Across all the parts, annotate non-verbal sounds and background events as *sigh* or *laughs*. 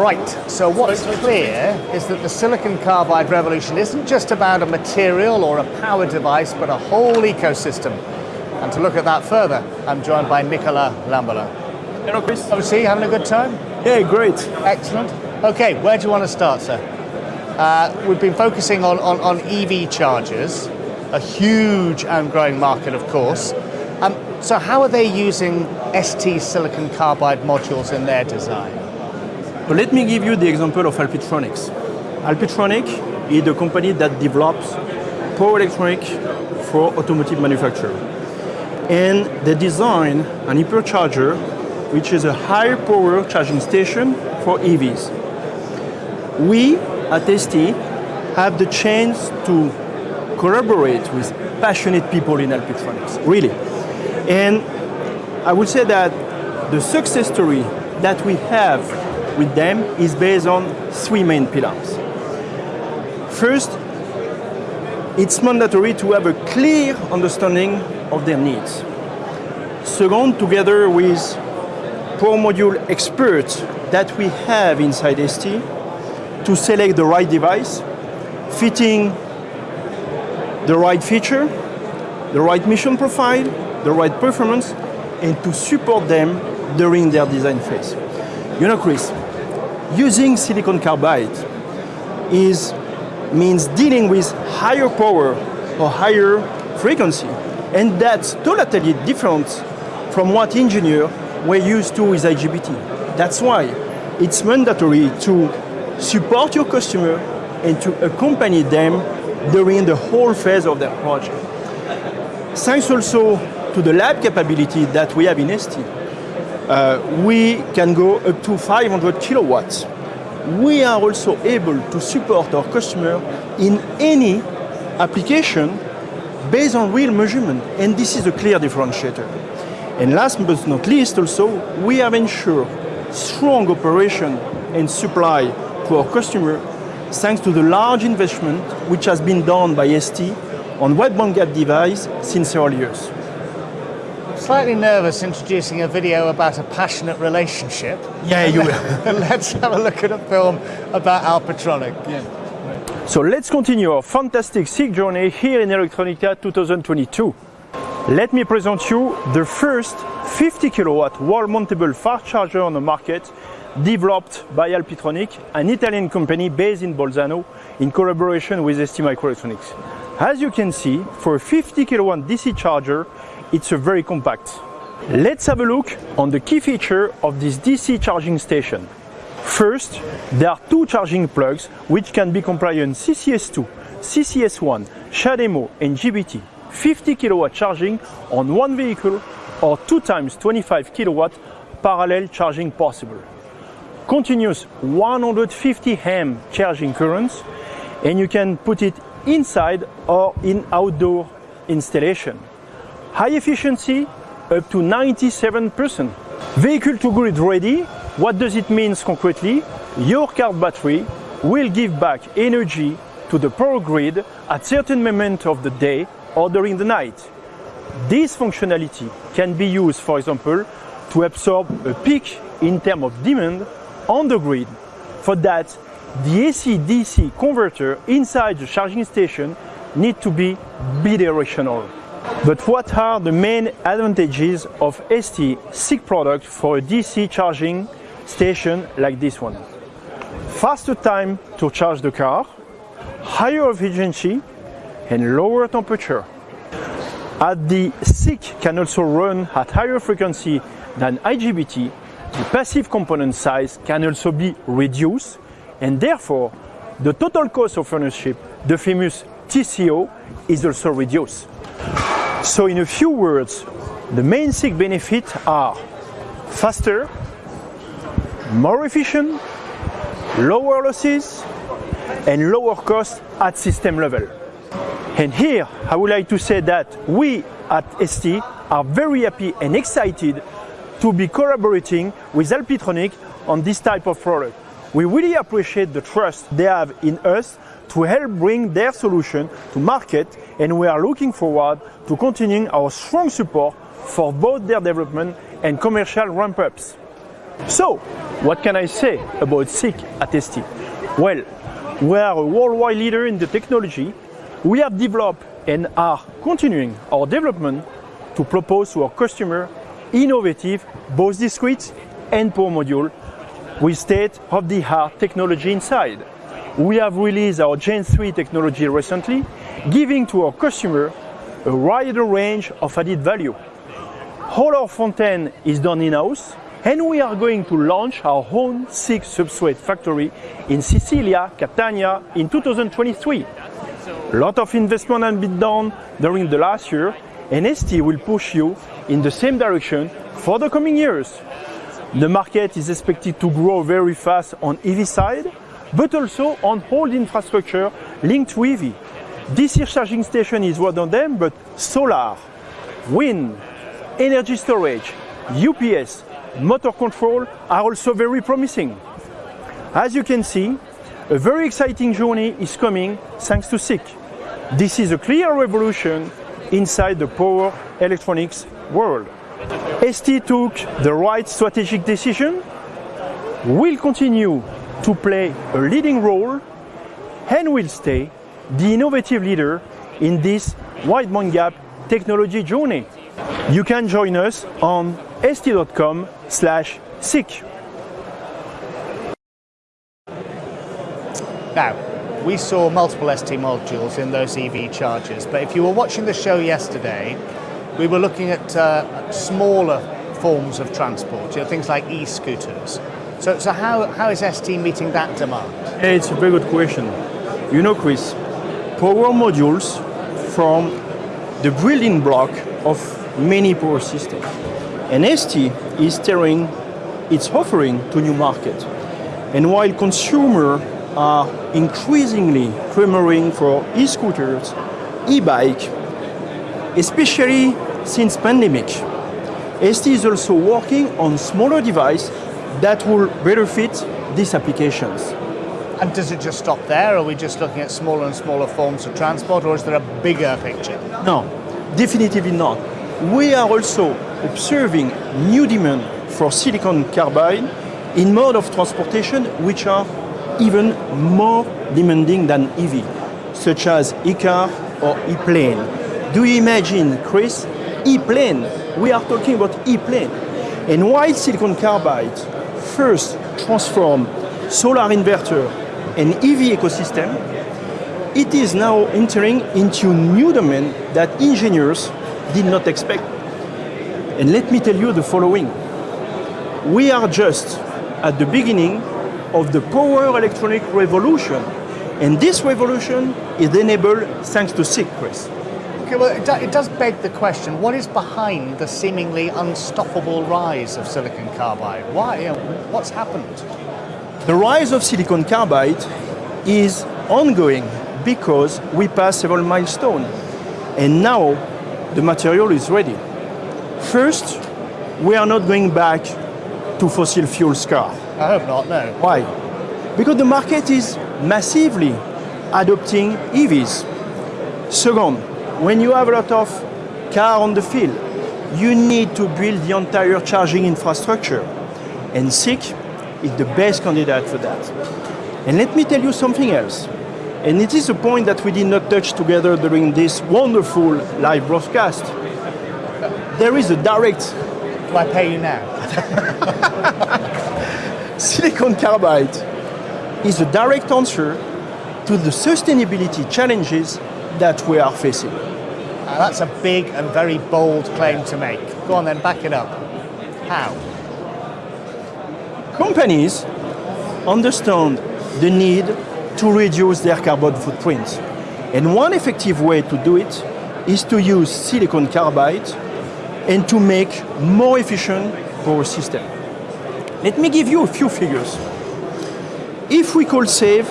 Right, so what's clear is that the silicon carbide revolution isn't just about a material or a power device, but a whole ecosystem. And to look at that further, I'm joined by Nicola Lambola. Hello, Chris. OC, having a good time? Yeah, great. Excellent. Okay, where do you want to start, sir? Uh, we've been focusing on, on, on, EV chargers, a huge and growing market, of course. Um, so how are they using ST silicon carbide modules in their design? Let me give you the example of Alpitronics. Alpitronic is a company that develops power electronic for automotive manufacture. And they design an hypercharger, which is a high power charging station for EVs. We at ST have the chance to collaborate with passionate people in Alpitronics, really. And I would say that the success story that we have with them is based on three main pillars. First, it's mandatory to have a clear understanding of their needs. Second, together with Power Module experts that we have inside ST to select the right device, fitting the right feature, the right mission profile, the right performance, and to support them during their design phase. You know, Chris, using silicon carbide is means dealing with higher power or higher frequency. And that's totally different from what engineers were used to with IGBT. That's why it's mandatory to support your customer and to accompany them during the whole phase of their project. Thanks also to the lab capability that we have in ST, uh, we can go up to 500 kilowatts. We are also able to support our customer in any application based on real measurement, and this is a clear differentiator. And last but not least also, we have ensured strong operation and supply to our customer thanks to the large investment which has been done by ST on wide bandgap device since early years. Slightly nervous introducing a video about a passionate relationship. Yeah, you will. *laughs* Let's have a look at a film about Alpitronic. Yeah. So let's continue our fantastic SiC journey here in Electronica 2022. Let me present you the first 50 kilowatt wall mountable fast charger on the market developed by Alpitronic, an Italian company based in Bolzano in collaboration with STMicroelectronics. As you can see, for a 50 kilowatt DC charger, it's a very compact. Let's have a look on the key feature of this DC charging station. First, there are two charging plugs which can be compliant CCS2, CCS1, CHAdeMO and GBT. 50 kilowatt charging on one vehicle or two times 25 kilowatt parallel charging possible. Continuous 150 amp charging currents and you can put it inside or in outdoor installation. High efficiency up to 97%. Vehicle to grid ready, what does it mean concretely? Your car battery will give back energy to the power grid at certain moment of the day or during the night. This functionality can be used, for example, to absorb a peak in terms of demand on the grid. For that, the AC-DC converter inside the charging station need to be bidirectional. But what are the main advantages of ST SiC product for a DC charging station like this one? Faster time to charge the car, higher efficiency and lower temperature. As the SiC can also run at higher frequency than IGBT, the passive component size can also be reduced and therefore the total cost of ownership, the famous TCO, is also reduced. So in a few words, the main SiC benefits are faster, more efficient, lower losses, and lower cost at system level. And here, I would like to say that we at ST are very happy and excited to be collaborating with Alpitronic on this type of product. We really appreciate the trust they have in us to help bring their solution to market and we are looking forward to continuing our strong support for both their development and commercial ramp-ups. So, what can I say about SiC at ST? Well, we are a worldwide leader in the technology. We have developed and are continuing our development to propose to our customer innovative both discrete and power module with state-of-the-art technology inside. We have released our Gen 3 technology recently, giving to our customer a wider range of added value. All our front end is done in-house, and we are going to launch our own SiC substrate factory in Sicilia, Catania in 2023. A lot of investment has been done during the last year, and ST will push you in the same direction for the coming years. The market is expected to grow very fast on EV side, but also on whole infrastructure linked to EV. DC charging station is one of them, but solar, wind, energy storage, UPS, motor control are also very promising. As you can see, a very exciting journey is coming thanks to SiC. This is a clear revolution inside the power electronics world. ST took the right strategic decision, will continue to play a leading role, and will stay the innovative leader in this wide bandgap technology journey. You can join us on st.com/sic. Now, we saw multiple ST modules in those EV chargers, but if you were watching the show yesterday, we were looking at uh, smaller forms of transport, you know, things like e-scooters. So, so how, how is ST meeting that demand? It's a very good question. You know, Chris, power modules from the building block of many power systems. And ST is steering its offering to new market. And while consumers are increasingly clamoring for e-scooters, e-bike, especially since pandemic, ST is also working on smaller device that will better fit these applications. And does it just stop there? Are we just looking at smaller and smaller forms of transport, or is there a bigger picture? No, definitely not. We are also observing new demand for silicon carbide in mode of transportation which are even more demanding than EV, such as e-car or e-plane. Do you imagine, Chris, e-plane? We are talking about e-plane. And while silicon carbide first transform solar inverter and EV ecosystem, it is now entering into new domain that engineers did not expect. And let me tell you the following. We are just at the beginning of the power electronic revolution. And this revolution is enabled thanks to Chris. Okay, well, it, do, it does beg the question, what is behind the seemingly unstoppable rise of silicon carbide? Why, what's happened? The rise of silicon carbide is ongoing because we passed several milestones. And now the material is ready. First, we are not going back to fossil fuel car. I hope not, no. Why? Because the market is massively adopting EVs. Second, when you have a lot of car on the field, you need to build the entire charging infrastructure. And SiC is the best candidate for that. And let me tell you something else. And it is a point that we did not touch together during this wonderful live broadcast. There is a direct Do I pay you now? *laughs* silicon carbide is a direct answer to the sustainability challenges that we are facing. Uh, that's a big and very bold claim to make. Go on then, back it up. How? Companies understand the need to reduce their carbon footprint. And one effective way to do it is to use silicon carbide and to make more efficient power system. Let me give you a few figures. If we could save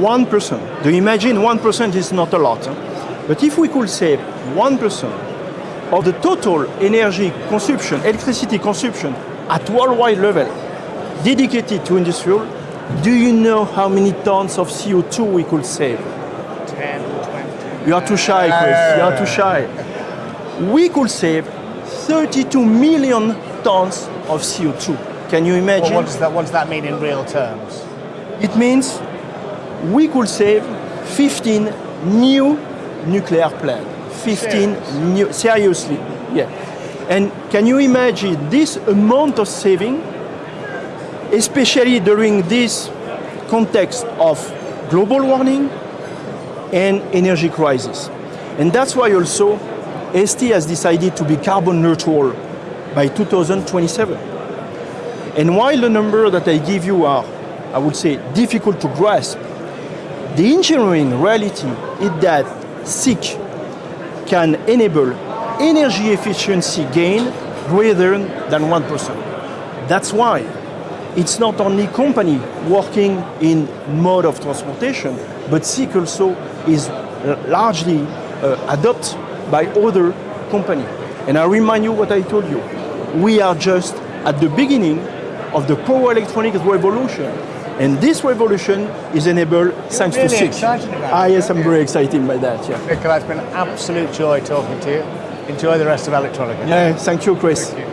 1%, do you imagine 1% is not a lot, huh? but if we could save 1% of the total energy consumption, electricity consumption at worldwide level dedicated to industrial, do you know how many tons of CO2 we could save? 10, 20. You are too shy, Chris. You are too shy. We could save 32 million tons of CO2. Can you Well, imagine? what, does that, what does that mean in real terms? It means we could save 15 new nuclear plants. 15 Serious? new, seriously, yeah. And can you imagine this amount of saving, especially during this context of global warming and energy crisis? And that's why also ST has decided to be carbon neutral by 2027. And while the number that I give you are, I would say, difficult to grasp, the engineering reality is that SiC can enable energy efficiency gain greater than 1%. That's why it's not only company working in mode of transportation, but SiC also is largely uh, adopted by other company. And I remind you what I told you. We are just at the beginning of the power electronics revolution. And this revolution is enabled thanks really to excited about Ah, yes, I'm aren't very excited by that. Yeah. Nicola, it's been an absolute joy talking to you. Enjoy the rest of Electronica. Yeah, thank you, Chris. Thank you.